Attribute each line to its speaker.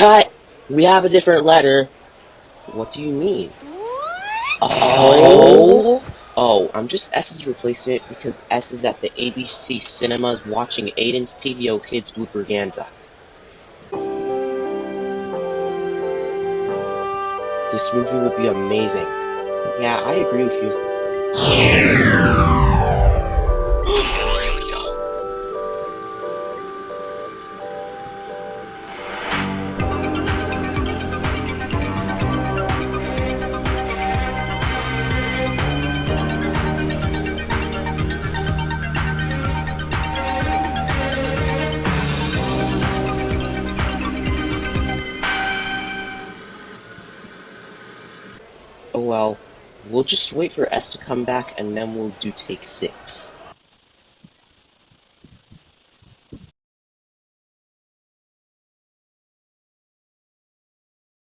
Speaker 1: Cut! We have a different letter. What do you mean? Oh! Oh, I'm just S's replacement because S is at the ABC cinemas watching Aiden's TVO Kids Blooperganza. This movie would be amazing. Yeah, I agree with you. Oh well, we'll just wait for S to come back and then we'll do take six.